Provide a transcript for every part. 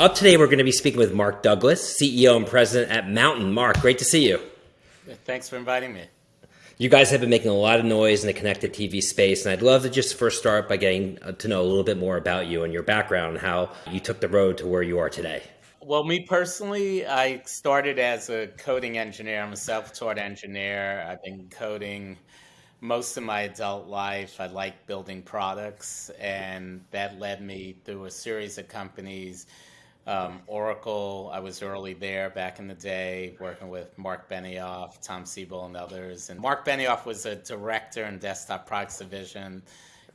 Up today, we're going to be speaking with Mark Douglas, CEO and President at Mountain. Mark, great to see you. Thanks for inviting me. You guys have been making a lot of noise in the connected TV space, and I'd love to just first start by getting uh, to know a little bit more about you and your background and how you took the road to where you are today. Well, me personally, I started as a coding engineer. I'm a self taught engineer. I've been coding most of my adult life. I like building products, and that led me through a series of companies um, Oracle, I was early there back in the day, working with Mark Benioff, Tom Siebel, and others. And Mark Benioff was a director in desktop products division,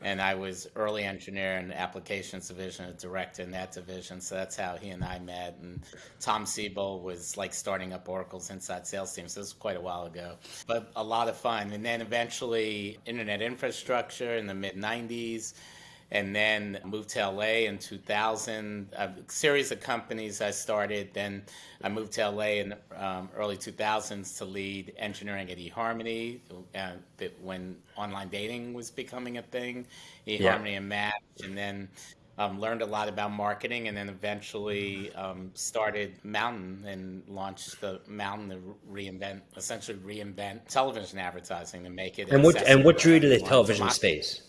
and I was early engineer in applications division, a director in that division. So that's how he and I met. And Tom Siebel was like starting up Oracle's inside sales team. So this was quite a while ago, but a lot of fun. And then eventually, internet infrastructure in the mid 90s and then moved to LA in 2000. A series of companies I started. Then I moved to LA in um, early 2000s to lead engineering at eHarmony uh, when online dating was becoming a thing. eHarmony yeah. and Match, and then. Um, learned a lot about marketing and then eventually um, started Mountain and launched the Mountain to reinvent, essentially reinvent television advertising to make it. And what and what drew you to the television space?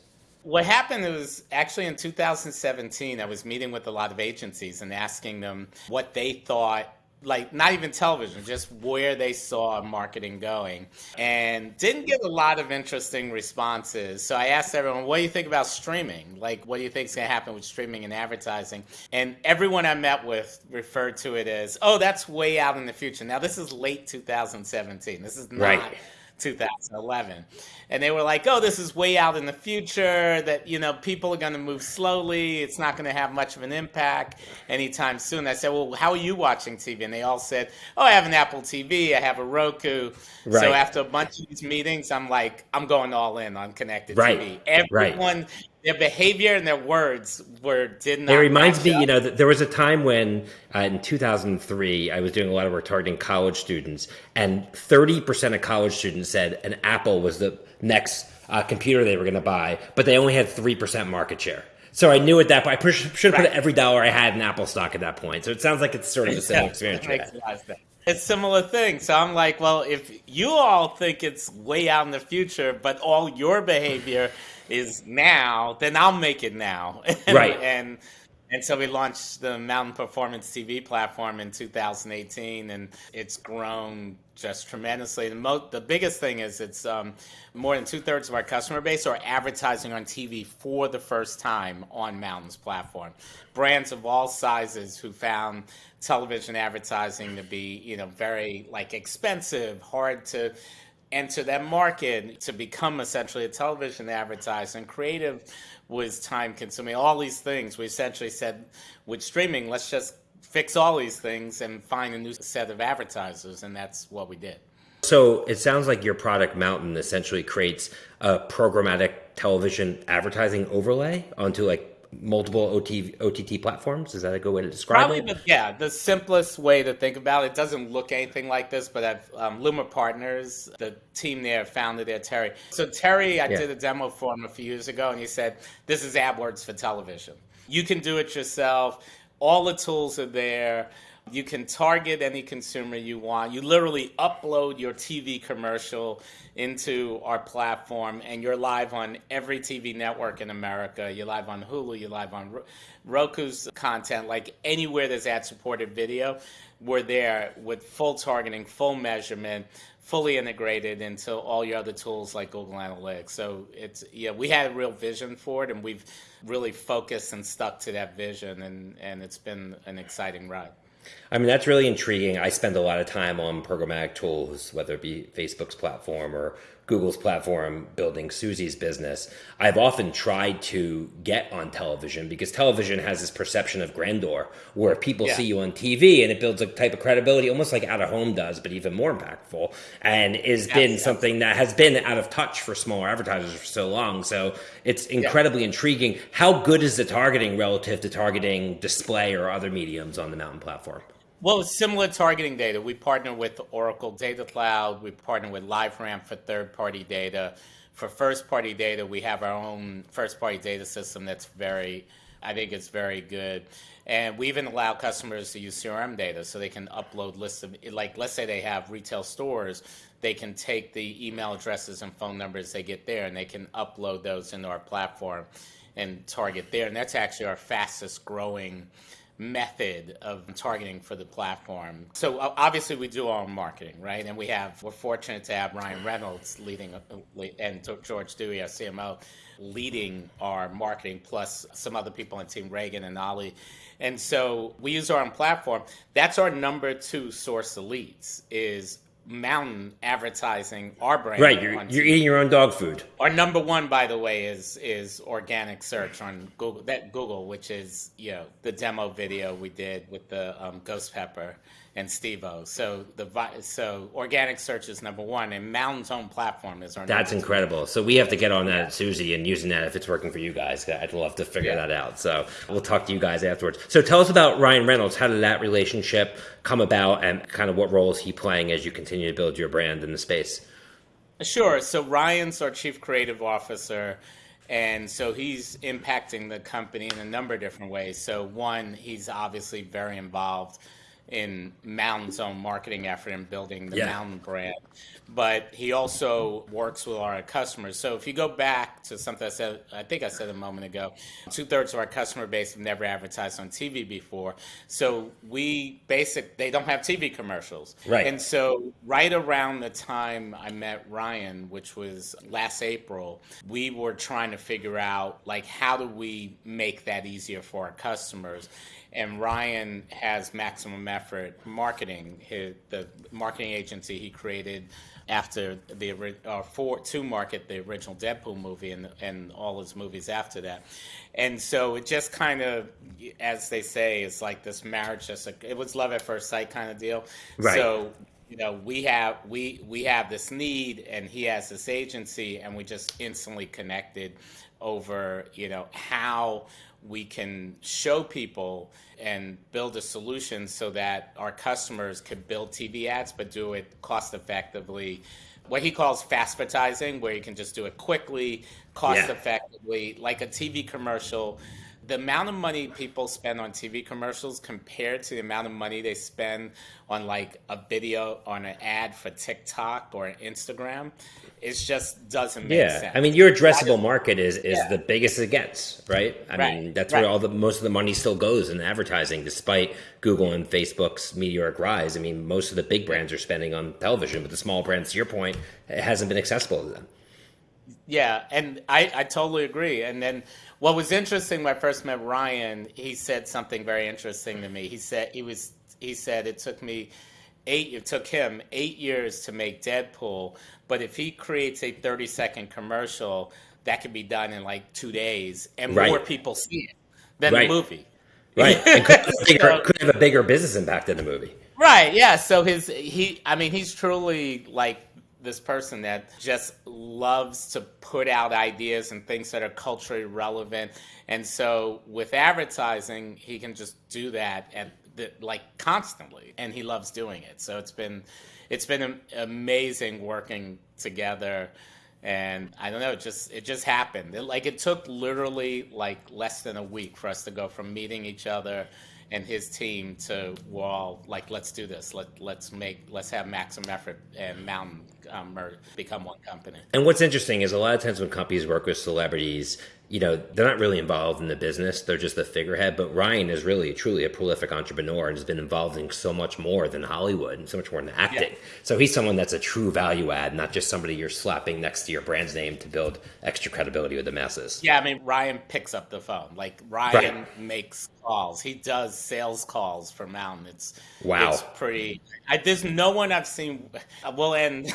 What happened was actually in 2017 i was meeting with a lot of agencies and asking them what they thought like not even television just where they saw marketing going and didn't get a lot of interesting responses. So i asked everyone what do you think about streaming? Like what do you think is going to happen with streaming and advertising? And everyone i met with referred to it as oh that's way out in the future. Now this is late 2017 this is not right 2011 and they were like oh this is way out in the future that you know people are going to move slowly it's not going to have much of an impact anytime soon. I said well how are you watching tv and they all said oh i have an apple tv i have a roku. Right. so after a bunch of these meetings i'm like i'm going all in on connected right. tv everyone right their behavior and their words were did not. It reminds me, up. you know, that there was a time when uh, in 2003 I was doing a lot of work targeting college students, and 30 percent of college students said an Apple was the next uh, computer they were going to buy, but they only had three percent market share. So I knew at that point I should have right. put every dollar I had in Apple stock at that point. So it sounds like it's sort of the same experience. It's similar thing. So I'm like, well, if you all think it's way out in the future, but all your behavior is now, then I'll make it now. and, right. And and so we launched the Mountain Performance TV platform in 2018, and it's grown just tremendously. The, mo- the biggest thing is it's um, more than two thirds of our customer base are advertising on TV for the first time on Mountain's platform. Brands of all sizes who found television advertising to be, you know, very like expensive, hard to enter that market to become essentially a television advertiser and creative was time consuming. All these things we essentially said with streaming let's just fix all these things and find a new set of advertisers and that's what we did. So it sounds like your product mountain essentially creates a programmatic television advertising overlay onto like multiple OT, OTT platforms? Is that a good way to describe Probably, it? Probably, yeah. The simplest way to think about it, it doesn't look anything like this, but I've um, Luma Partners, the team there, founded there, Terry. So Terry, I yeah. did a demo for him a few years ago, and he said, "This is AdWords for television. You can do it yourself. All the tools are there." You can target any consumer you want. You literally upload your TV commercial into our platform, and you're live on every TV network in America. You're live on Hulu, you're live on Roku's content, like anywhere there's ad supported video. We're there with full targeting, full measurement, fully integrated into all your other tools like Google Analytics. So it's yeah, we had a real vision for it, and we've really focused and stuck to that vision, and and it's been an exciting ride. I mean, that's really intriguing. I spend a lot of time on programmatic tools, whether it be Facebook's platform or Google's platform building Suzy's business. I've often tried to get on television because television has this perception of grandeur where people yeah. see you on TV and it builds a type of credibility almost like out of home does, but even more impactful and has been something that has been out of touch for smaller advertisers for so long. So it's incredibly yeah. intriguing. How good is the targeting relative to targeting display or other mediums on the Mountain platform? Well, similar targeting data. We partner with Oracle Data Cloud. We partner with LiveRamp for third-party data. For first-party data, we have our own first-party data system that's very I think it's very good. And we even allow customers to use CRM data so they can upload lists of, like, let's say they have retail stores, they can take the email addresses and phone numbers they get there and they can upload those into our platform and target there. And that's actually our fastest growing method of targeting for the platform. So obviously we do our own marketing, right? And we have we're fortunate to have Ryan Reynolds leading uh, and George Dewey, our CMO, leading our marketing plus some other people on team Reagan and Ali. And so we use our own platform. That's our number two source of leads is mountain advertising our brand. Right, you're, you're eating your own dog food. Our number one, by the way, is is organic search on Google. That Google, which is you know the demo video we did with the um, ghost pepper and Stevo. So the so organic search is number one, and Mountain's own platform is our. That's incredible. So we have to get on that, yeah. Suzy, and using that if it's working for you guys. I'd love to figure yeah. that out. So we'll talk to you guys afterwards. So tell us about Ryan Reynolds. How did that relationship come about, and kind of what role is he playing as you continue to build your brand in the space? Sure. So Ryan's our chief creative officer. And so he's impacting the company in a number of different ways. So, one, he's obviously very involved in Mountain's own marketing effort and building the yeah. Mountain brand. But he also works with our customers. So if you go back to something I said, I think I said a moment ago, two thirds of our customer base have never advertised on TV before. So we basic they don't have TV commercials. Right. And so right around the time I met Ryan, which was last April, we were trying to figure out like how do we make that easier for our customers and Ryan has Maximum Effort Marketing, his, the marketing agency he created after the uh, for to market the original Deadpool movie and and all his movies after that, and so it just kind of, as they say, it's like this marriage. Just a, it was love at first sight kind of deal. Right. So you know we have we we have this need and he has this agency and we just instantly connected over you know how we can show people and build a solution so that our customers could build TV ads but do it cost effectively. What he calls fast advertising, where you can just do it quickly, cost effectively, like a TV commercial the amount of money people spend on TV commercials compared to the amount of money they spend on like a video on an ad for TikTok or Instagram, it just doesn't make yeah. sense. I mean, your addressable market is is yeah. the biggest it gets, right? I right. mean, that's right. where all the most of the money still goes in advertising, despite Google and Facebook's meteoric rise. I mean, most of the big brands are spending on television, but the small brands, to your point, it hasn't been accessible to them. Yeah, and I, I totally agree. And then what was interesting when I first met Ryan, he said something very interesting to me. He said he was he said it took me eight it took him eight years to make Deadpool, but if he creates a thirty second commercial, that could be done in like two days, and right. more people see it than right. the movie. Right, and could, bigger, could have a bigger business impact than the movie. Right. Yeah. So his he, I mean, he's truly like this person that just loves to put out ideas and things that are culturally relevant. And so with advertising, he can just do that at the, like constantly, and he loves doing it. So it's been it's been amazing working together. And I don't know, it just it just happened. It, like it took literally like less than a week for us to go from meeting each other and his team to well like let's do this let let's make let's have maximum effort and mountain um, become one company and what's interesting is a lot of times when companies work with celebrities you know, they're not really involved in the business. They're just the figurehead. But Ryan is really, truly a prolific entrepreneur and has been involved in so much more than Hollywood and so much more than acting. Yeah. So he's someone that's a true value add, not just somebody you're slapping next to your brand's name to build extra credibility with the masses. Yeah, I mean, Ryan picks up the phone. Like Ryan right. makes calls. He does sales calls for Mountain. It's wow, it's pretty. I, there's no one I've seen. We'll end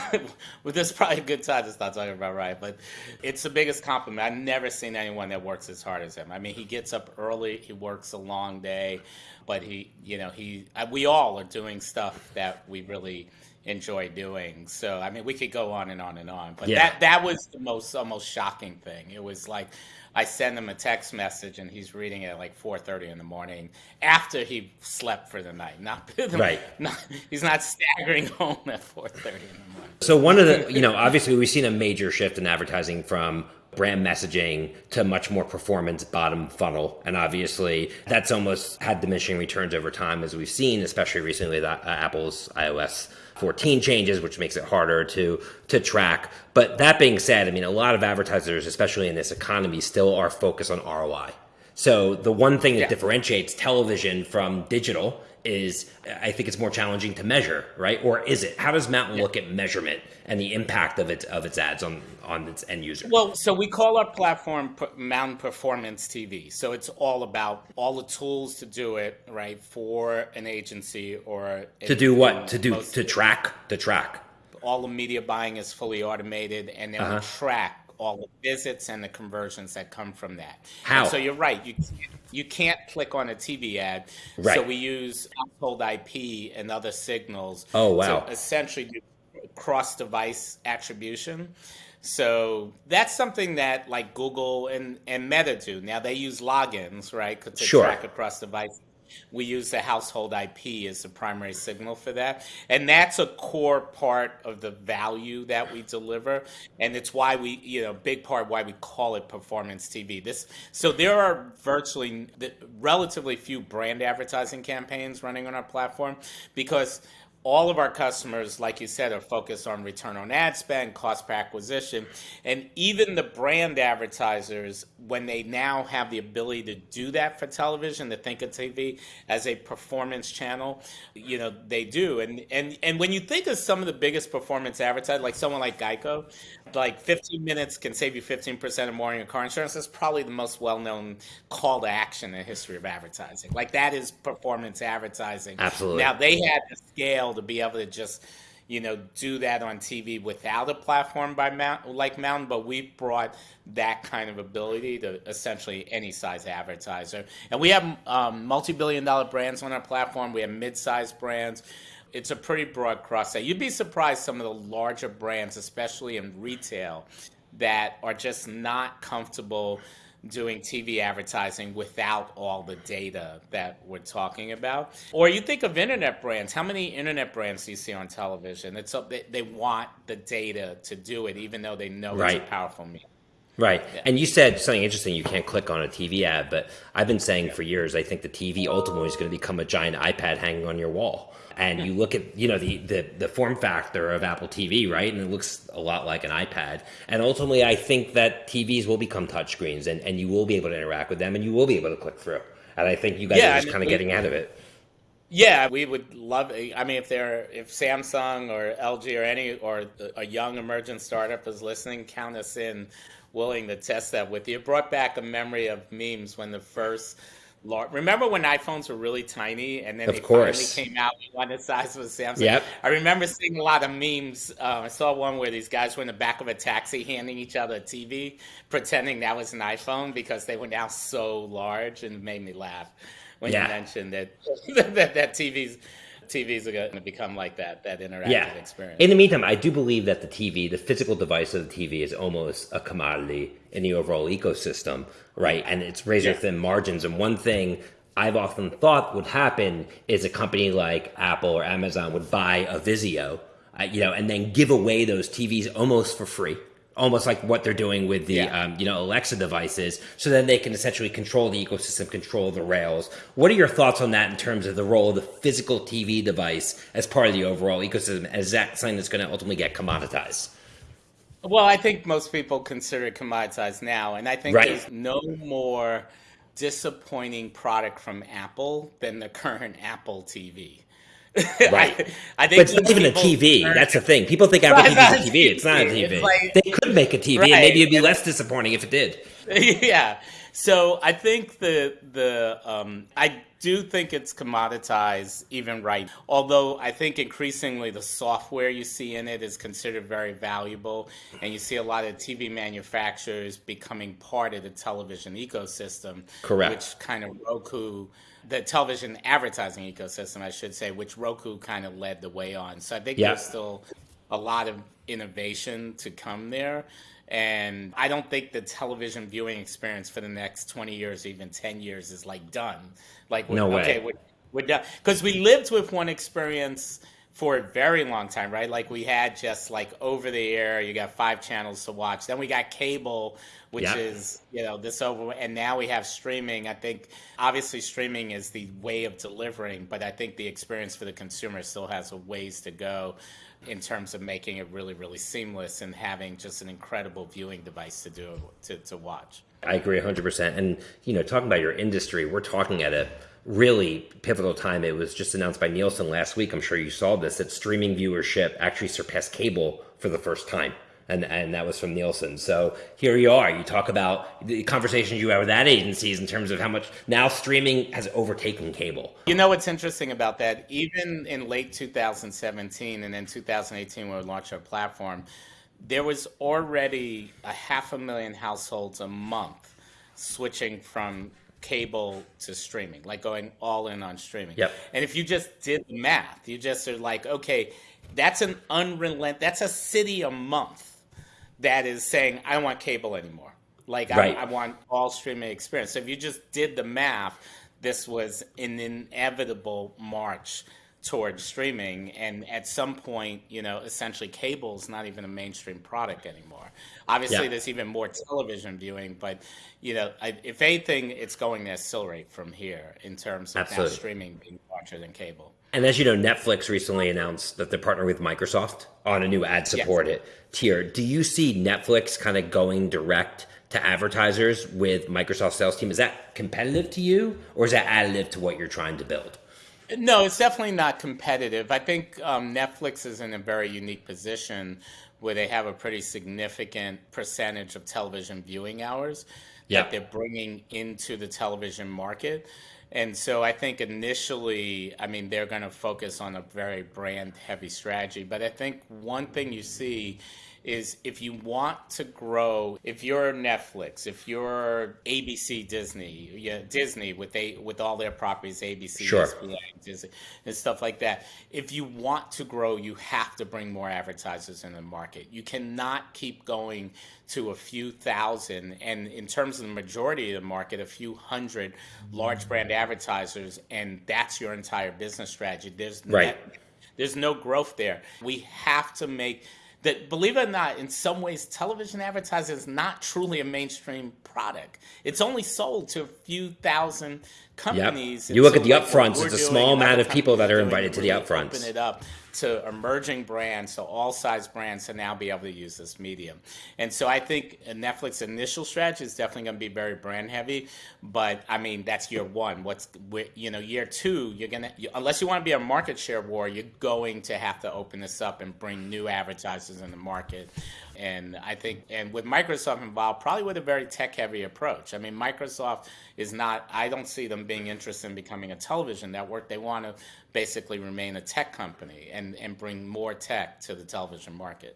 with this. Probably a good time to start talking about Ryan, but it's the biggest compliment. I've never seen anyone that works as hard as him. I mean, he gets up early. He works a long day, but he, you know, he. We all are doing stuff that we really enjoy doing. So I mean, we could go on and on and on. But yeah. that that was the most almost shocking thing. It was like I send him a text message and he's reading it at like 4:30 in the morning after he slept for the night. Not right. Not, he's not staggering home at 4:30 in the morning. So one of the, you know, obviously we've seen a major shift in advertising from brand messaging to much more performance bottom funnel. And obviously, that's almost had diminishing returns over time, as we've seen, especially recently that uh, Apple's iOS 14 changes, which makes it harder to to track. But that being said, I mean, a lot of advertisers, especially in this economy, still are focused on ROI. So the one thing that yeah. differentiates television from digital is I think it's more challenging to measure, right? Or is it? How does Mountain yeah. look at measurement and the impact of its of its ads on on its end user? Well, so we call our platform Mountain Performance TV. So it's all about all the tools to do it, right, for an agency or to do what? To do to track to track. All the media buying is fully automated, and then uh-huh. we track all the visits and the conversions that come from that. How? And so you're right. You you can't click on a TV ad. Right. So we use household IP and other signals. Oh wow! To essentially do cross-device attribution. So that's something that like Google and, and Meta do. Now they use logins, right, to sure. track across devices we use the household IP as the primary signal for that. And that's a core part of the value that we deliver. And it's why we, you know, big part why we call it performance TV. This so there are virtually relatively few brand advertising campaigns running on our platform because all of our customers, like you said, are focused on return on ad spend, cost per acquisition. And even the brand advertisers, when they now have the ability to do that for television, to think of TV as a performance channel, you know, they do. And and and when you think of some of the biggest performance advertisers, like someone like Geico, like 15 minutes can save you 15% or more in your car insurance. That's probably the most well-known call to action in the history of advertising. Like that is performance advertising. Absolutely. Now they had the scale to be able to just, you know, do that on TV without a platform by Mount, like Mountain, but we brought that kind of ability to essentially any size advertiser. And we have um, multi-billion dollar brands on our platform. We have mid-sized brands it's a pretty broad cross set. You'd be surprised some of the larger brands, especially in retail, that are just not comfortable doing TV advertising without all the data that we're talking about. Or you think of internet brands. How many internet brands do you see on television? It's they, they want the data to do it, even though they know right. it's a powerful medium. Right. Yeah. And you said something interesting. You can't click on a TV ad, but I've been saying yeah. for years, I think the TV ultimately is going to become a giant iPad hanging on your wall and you look at you know the, the the form factor of Apple TV, right? And it looks a lot like an iPad. And ultimately, I think that TVs will become touchscreens, and and you will be able to interact with them, and you will be able to click through. And I think you guys yeah, are just kind of getting out of it. Yeah, we would love. I mean, if they're if Samsung or LG or any or a young emergent startup is listening, count us in, willing to test that with you. It brought back a memory of memes when the first large. Remember when iPhones were really tiny and then of they course. finally came out with one the size of a Samsung? Yep. I remember seeing a lot of memes. Uh, I saw one where these guys were in the back of a taxi handing each other a TV, pretending that was an iPhone because they were now so large and made me laugh when yeah. you mentioned that, that, that TVs TVs are going to become like that, that interactive yeah. experience. In the meantime, I do believe that the TV, the physical device of the TV, is almost a commodity in the overall ecosystem, right? And it's razor thin yeah. margins. And one thing I've often thought would happen is a company like Apple or Amazon would buy a Vizio, uh, you know, and then give away those TVs almost for free almost like what they're doing with the yeah. um, you know Alexa devices, so then they can essentially control the ecosystem, control the rails. What are your thoughts on that in terms of the role of the physical TV device as part of the overall ecosystem? Is that something that's going to ultimately get commoditized? Well, I think most people consider it commoditized now, and I think right. there's no more disappointing product from Apple than the current Apple TV. Right. I, I think but it's not even a TV. That's the thing. People think Apple TV is a TV. It's not a TV. Like, they could make a TV, right. and maybe it'd be less disappointing if it did. yeah. So I think the the um, I do think it's commoditized even right. Although I think increasingly the software you see in it is considered very valuable, and you see a lot of TV manufacturers becoming part of the television ecosystem. Correct. Which kind of Roku the television advertising ecosystem, I should say, which Roku kind of led the way on. So I think yeah. there's still a lot of innovation to come there. And I don't think the television viewing experience for the next 20 years, even 10 years, is like done. Like, no way. okay, we're, we're done. Because we lived with one experience for a very long time, right? Like we had just like over the air, you got five channels to watch. Then we got cable, which yeah. is, you know, this over and now we have streaming. I think obviously streaming is the way of delivering, but I think the experience for the consumer still has a ways to go in terms of making it really, really seamless and having just an incredible viewing device to do to, to watch. I agree 100%. And, you know, talking about your industry, we're talking at a really pivotal time. It was just announced by Nielsen last week. I'm sure you saw this that streaming viewership actually surpassed cable for the first time. And, and that was from Nielsen. So here you are. You talk about the conversations you have with that agencies in terms of how much now streaming has overtaken cable. You know what's interesting about that? Even in late 2017 and then 2018, when we launched our platform, there was already a half a million households a month switching from cable to streaming, like going all in on streaming. Yep. And if you just did the math, you just are like, okay, that's an unrelent, that's a city a month that is saying, I don't want cable anymore. Like right. I, I want all streaming experience. So if you just did the math, this was an inevitable march towards streaming and at some point you know essentially cable is not even a mainstream product anymore. Obviously yeah. there's even more television viewing but you know I, if anything it's going to accelerate from here in terms of now streaming being larger than cable. And as you know netflix recently announced that they're partnering with microsoft on a new ad supported yes. tier. Do you see netflix kind of going direct to advertisers with microsoft sales team? Is that competitive to you or is that additive to what you're trying to build no, it's definitely not competitive. I think um, Netflix is in a very unique position where they have a pretty significant percentage of television viewing hours yeah. that they're bringing into the television market. And so I think initially, I mean, they're going to focus on a very brand heavy strategy. But I think one thing you see is if you want to grow, if you're Netflix, if you're ABC Disney, yeah, Disney with a with all their properties, ABC, sure. SBA, Disney, and stuff like that. If you want to grow, you have to bring more advertisers in the market. You cannot keep going to a few thousand, and in terms of the majority of the market, a few hundred large brand advertisers, and that's your entire business strategy. There's right. there's no growth there. We have to make that believe it or not, in some ways, television advertising is not truly a mainstream product. It's only sold to a few thousand companies. Yep. You look so at the upfronts; it's a small amount of people that are invited to the upfronts. Open it up to emerging brands, so all size brands to now be able to use this medium. And so I think Netflix initial strategy is definitely going to be very brand heavy, but I mean that's year one. What's you know year two, you're gonna unless you want to be a market share war, you're going to have to open this up and bring new advertisers in the market. And I think, and with Microsoft involved, probably with a very tech heavy approach. I mean, Microsoft is not, I don't see them being interested in becoming a television network. They want to basically remain a tech company and, and bring more tech to the television market.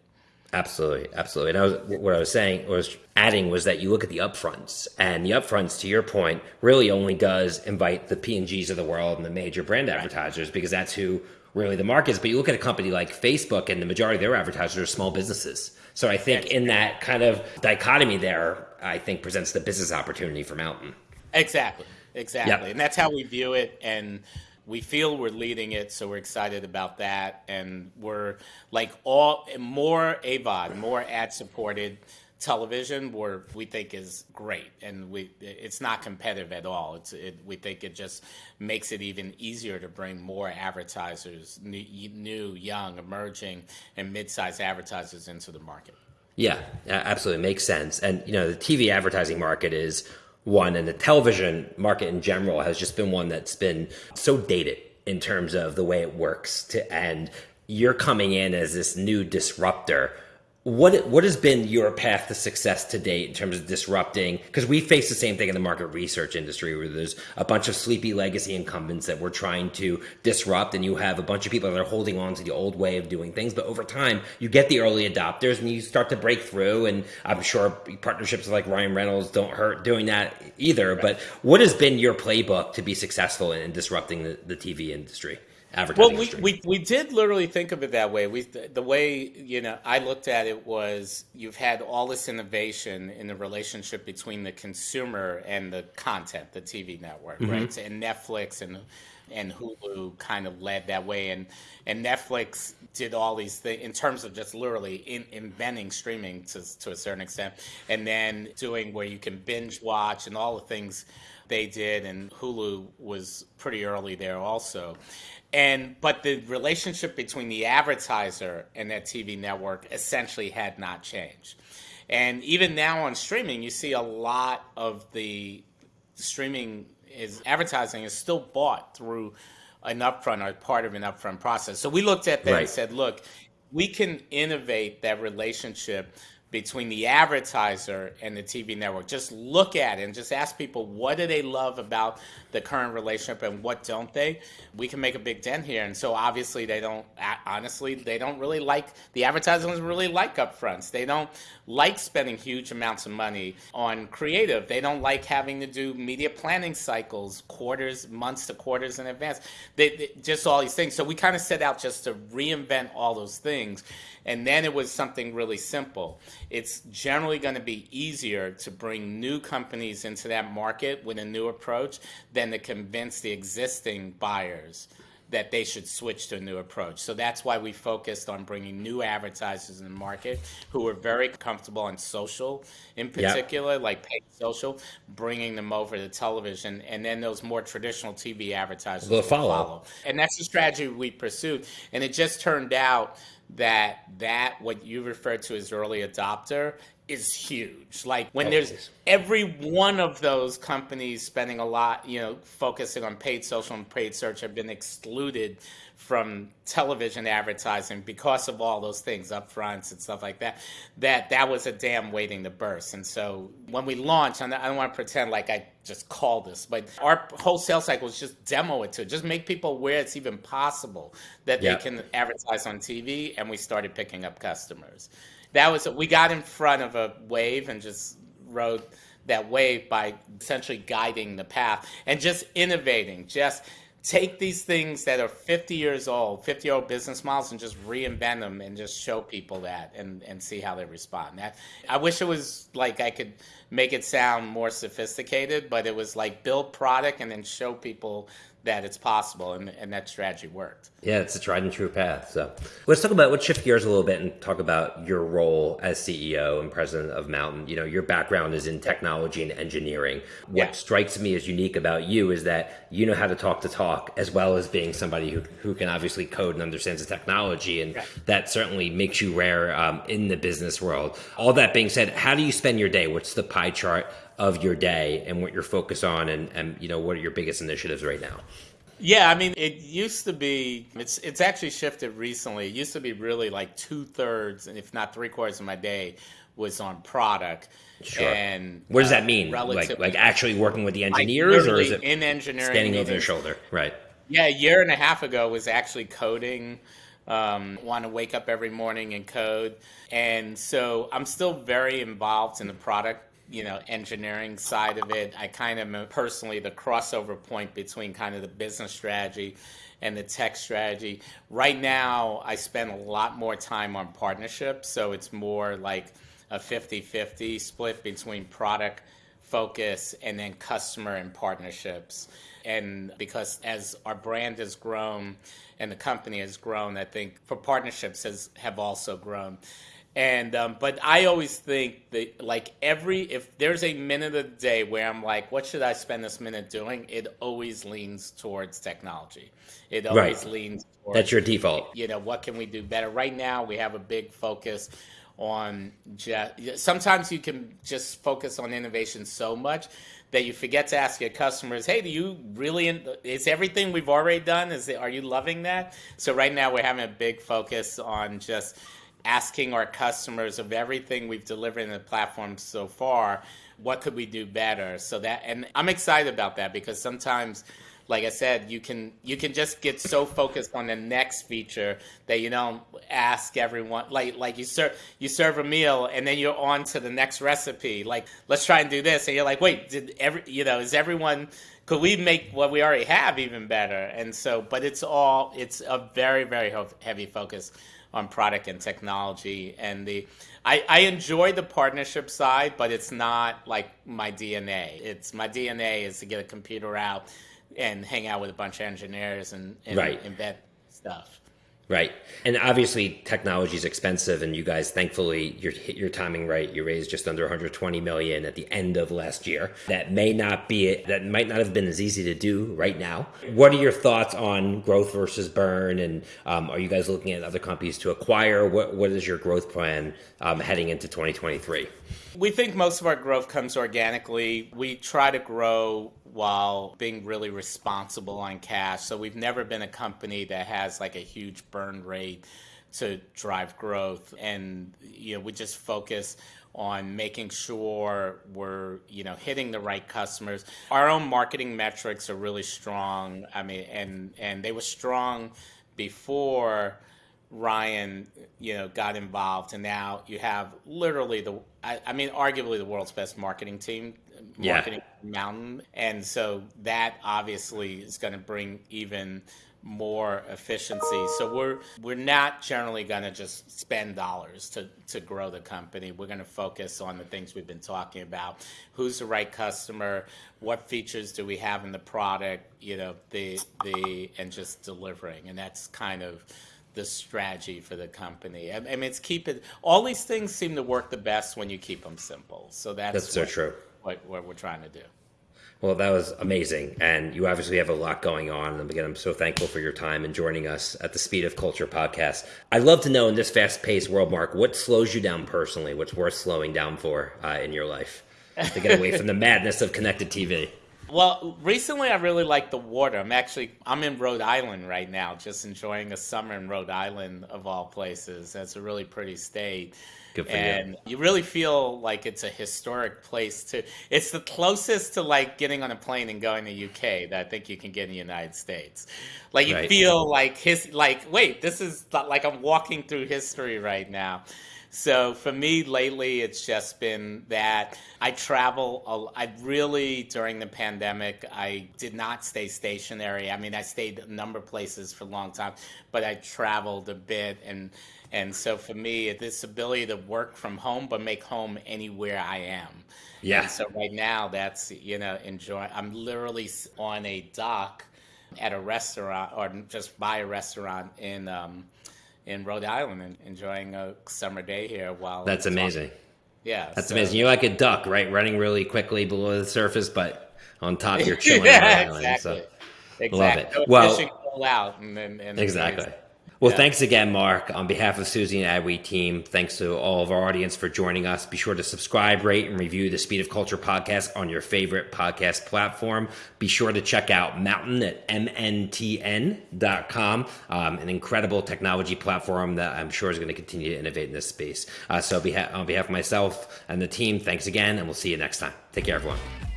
Absolutely, absolutely. And I was, what I was saying was adding was that you look at the upfronts, and the upfronts, to your point, really only does invite the P and Gs of the world and the major brand advertisers because that's who really the market is. But you look at a company like Facebook, and the majority of their advertisers are small businesses. So I think in that kind of dichotomy there, I think presents the business opportunity for Mountain. Exactly, exactly, yep. and that's how we view it. And we feel we're leading it, so we're excited about that. And we're like all more AVOD, more ad supported television where we think is great and we it's not competitive at all. It's it, we think it just makes it even easier to bring more advertisers new, new young emerging and mid-sized advertisers into the market. Yeah absolutely. Makes sense. And you know the tv advertising market is one and the television market in general has just been one that's been so dated in terms of the way it works to and you're coming in as this new disruptor what what has been your path to success to date in terms of disrupting? Because we face the same thing in the market research industry, where there's a bunch of sleepy legacy incumbents that we're trying to disrupt, and you have a bunch of people that are holding on to the old way of doing things. But over time, you get the early adopters, and you start to break through. And I'm sure partnerships like Ryan Reynolds don't hurt doing that either. Right. But what has been your playbook to be successful in disrupting the, the TV industry? Advertising. Well, we, we, we did literally think of it that way. We the way you know I looked at it was you've had all this innovation in the relationship between the consumer and the content, the TV network, mm-hmm. right? And Netflix and and Hulu kind of led that way, and and Netflix did all these things in terms of just literally in, inventing streaming to to a certain extent, and then doing where you can binge watch and all the things they did, and Hulu was pretty early there also. And but the relationship between the advertiser and that TV network essentially had not changed. And even now on streaming, you see a lot of the streaming is advertising is still bought through an upfront or part of an upfront process. So we looked at that right. and said, look, we can innovate that relationship between the advertiser and the TV network. Just look at it and just ask people what do they love about the current relationship and what don't they? We can make a big dent here. And so obviously they don't honestly they don't really like the advertisers really like upfronts. They don't like spending huge amounts of money on creative. They don't like having to do media planning cycles, quarters, months to quarters in advance. They, they, just all these things. So we kind of set out just to reinvent all those things. And then it was something really simple. It's generally going to be easier to bring new companies into that market with a new approach than to convince the existing buyers that they should switch to a new approach. So that's why we focused on bringing new advertisers in the market who are very comfortable on social, in particular, yep. like paid social, bringing them over to television, and then those more traditional TV advertisers will follow. follow. And that's the strategy we pursued. And it just turned out that that what you refer to as early adopter is huge. Like when oh, there's every one of those companies spending a lot, you know, focusing on paid social and paid search have been excluded from television advertising because of all those things up fronts and stuff like that that that was a dam waiting to burst and so when we launched and i don't want to pretend like i just called this but our whole sales cycle was just demo it to just make people aware it's even possible that yep. they can advertise on tv and we started picking up customers that was we got in front of a wave and just rode that wave by essentially guiding the path and just innovating. Just take these things that are 50 years old 50 year old business models and just reinvent them and just show people that and, and see how they respond. That i wish it was like i could make it sound more sophisticated but it was like build product and then show people that it's possible and, and that strategy worked. Yeah, it's a tried and true path. So let's talk about let's shift gears a little bit and talk about your role as CEO and president of Mountain. You know, your background is in technology and engineering. What yeah. strikes me as unique about you is that you know how to talk to talk as well as being somebody who, who can obviously code and understands the technology. And that certainly makes you rare um, in the business world. All that being said, how do you spend your day? What's the pie chart of your day and what you're focused on and, and you know what are your biggest initiatives right now yeah i mean it used to be it's it's actually shifted recently it used to be really like two-thirds and if not three-quarters of my day was on product Sure. And what does that uh, mean? Like, like actually working with the engineers, or is it in engineering standing over their shoulder? Right. Yeah, a year and a half ago was actually coding. Um, want to wake up every morning and code, and so I'm still very involved in the product you know engineering side of it i kind of personally the crossover point between kind of the business strategy and the tech strategy. Right now i spend a lot more time on partnerships so it's more like a 50-50 split between product focus and then customer and partnerships. And because as our brand has grown and the company has grown i think for partnerships has have also grown and um, but I always think that like every if there's a minute of the day where I'm like, what should I spend this minute doing? It always leans towards technology. It always right. leans. Towards, That's your default. You know, what can we do better? Right now, we have a big focus on just. Sometimes you can just focus on innovation so much that you forget to ask your customers, "Hey, do you really? Is everything we've already done? Is it, are you loving that?" So right now, we're having a big focus on just asking our customers of everything we've delivered in the platform so far, what could we do better? So that, and I'm excited about that because sometimes, like I said, you can you can just get so focused on the next feature that you don't ask everyone. Like like you serve you serve a meal and then you're on to the next recipe. Like let's try and do this, and you're like, wait, did every you know is everyone could we make what we already have even better? And so, but it's all it's a very very heavy focus on product and technology. And the I, I enjoy the partnership side, but it's not like my DNA. It's my DNA is to get a computer out and hang out with a bunch of engineers and, and Right. embed stuff. Right. And obviously technology is expensive and you guys thankfully you hit your timing right. You raised just under 120 million at the end of last year. That may not be it. that might not have been as easy to do right now. What are your thoughts on growth versus burn and um, are you guys looking at other companies to acquire? What what is your growth plan um, heading into 2023? We think most of our growth comes organically. We try to grow while being really responsible on cash. So we've never been a company that has like a huge burn rate to drive growth. And you know, we just focus on making sure we're you know hitting the right customers. Our own marketing metrics are really strong. I mean, and and they were strong before Ryan, you know, got involved, and now you have literally the, I, I mean, arguably the world's best marketing team, Yeah. marketing mountain, and so that obviously is going to bring even more efficiency. So we're we're not generally going to just spend dollars to to grow the company. We're going to focus on the things we've been talking about. Who's the right customer? What features do we have in the product? You know, the the and just delivering, and that's kind of the strategy for the company. I, I mean, it's keep it. All these things seem to work the best when you keep them simple. So that's That's so what, true. What, what we're trying to do. Well, that was amazing. And you obviously have a lot going on. And again, I'm so thankful for your time and joining us at the Speed of Culture podcast. I'd love to know in this fast paced world, Mark, what slows you down personally? What's worth slowing down for uh, in your life to get away from the madness of connected TV? Well, recently I really like the water. I'm actually I'm in Rhode Island right now, just enjoying a summer in Rhode Island of all places. That's a really pretty state. Good for you. and you. really feel like it's a historic place too. It's the closest to like getting on a plane and going to UK that I think you can get in the United States. Like you Right. feel like his like wait, this is like I'm walking through history right now. So for me lately, it's just been that I travel. I really during the pandemic, I did not stay stationary. I mean, I stayed a number of places for a long time, but I traveled a bit, and and so for me, this ability to work from home but make home anywhere I am. Yeah. And so right now, that's you know enjoy. I'm literally on a dock at a restaurant or just by a restaurant in. Um, in Rhode Island and enjoying a summer day here while That's amazing. Yeah, That's so- amazing. You're like a duck, right? Running really quickly below the surface, but on top you're chilling. yeah, the island, exactly. so- Exactly. Love it. Go Well- fishing all out and then and Exactly. Well, Yeah. thanks again, Mark. On behalf of Suzy and Adweek team, thanks to all of our audience for joining us. Be sure to subscribe, rate, and review the Speed of Culture podcast on your favorite podcast platform. Be sure to check out Mountain at mntn.com, um, an incredible technology platform that I'm sure is going to continue to innovate in this space. Uh, so, beha- on behalf of myself and the team, thanks again, and we'll see you next time. Take care, everyone.